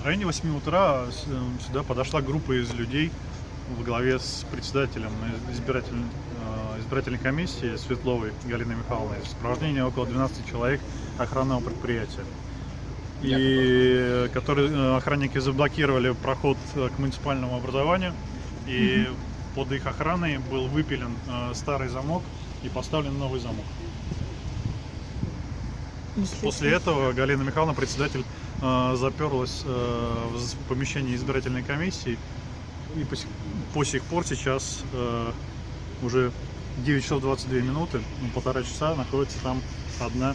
В районе 8 утра с- э, сюда подошла группа из людей во главе с председателем избирательной, э, избирательной комиссии Светловой Галиной Михайловной. В сопровождении около 12 человек охранного предприятия. И э, которые охранники заблокировали проход к муниципальному образованию. И под их охраной был выпилен э, старый замок и поставлен новый замок. После этого Галина Михайловна, председатель, э, заперлась э, в помещении избирательной комиссии. И по сих, по сих пор сейчас уже 9 часов 22 минуты, ну, полтора часа находится там одна.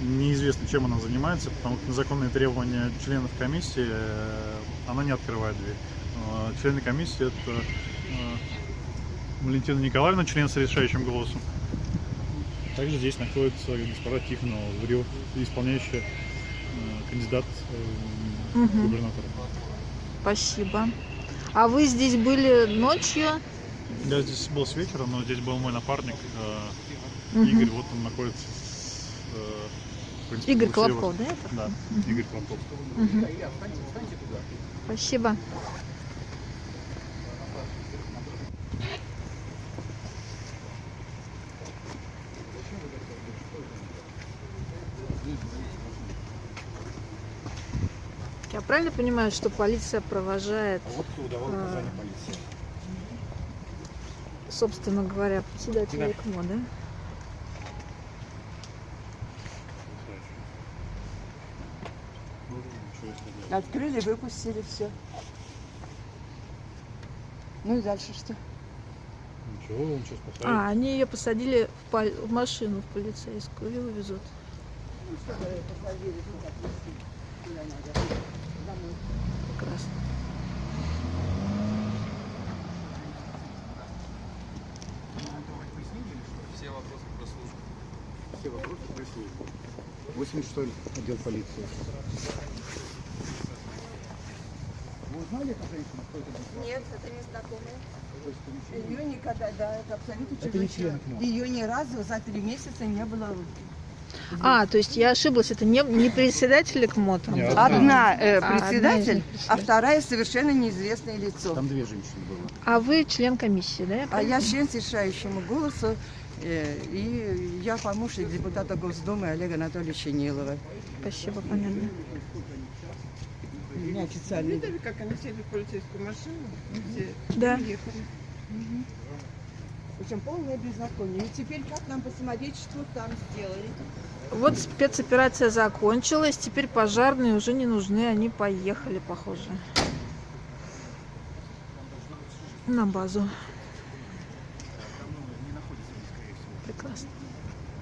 Неизвестно, чем она занимается, потому что на законные требования членов комиссии она не открывает дверь. Э, члены комиссии это э, Валентина Николаевна, член с решающим голосом. Также здесь находится госпожа Тихонова, исполняющая э, кандидат Мгм. губернатора. Спасибо. А вы здесь были ночью? Я здесь был с вечера, но здесь был мой напарник Мгм. Игорь, вот он находится. э, принципе, Игорь. Колобков, да? Это? Да, Игорь Колобков. Мгм. Спасибо. Я правильно понимаю, что полиция провожает, Вот кто давал А. указания полиции. собственно говоря, председателя Да. ИКМО, да? Открыли, выпустили все. Ну и дальше что? Ничего, он сейчас посадит. А, они ее посадили в, пол- в машину в полицейскую и увезут. Прекрасно. Все вопросы прислужбы. 86 отдел полиции. Вы узнали эту женщину? Кто это был? Нет, это не знакомая. Ее никогда, да, это абсолютно чужой. Ее ни разу за три месяца не было. А, то есть я ошиблась, это не, не председатель был? Одна э, А, одна председатель, а председатель. вторая совершенно неизвестное лицо. Там две женщины было. А вы член комиссии, да? А я член с решающему голосу, э, и я помощник депутата Госдумы Олега Анатольевича Нилова. Спасибо, понятно. У меня официальный. Видели, как они сели в полицейскую машину? Все Да. уехали. Причем полное беззаконие. И теперь как нам посмотреть, что там сделали? Вот спецоперация закончилась, теперь пожарные уже не нужны, они поехали, похоже. На базу. Прекрасно.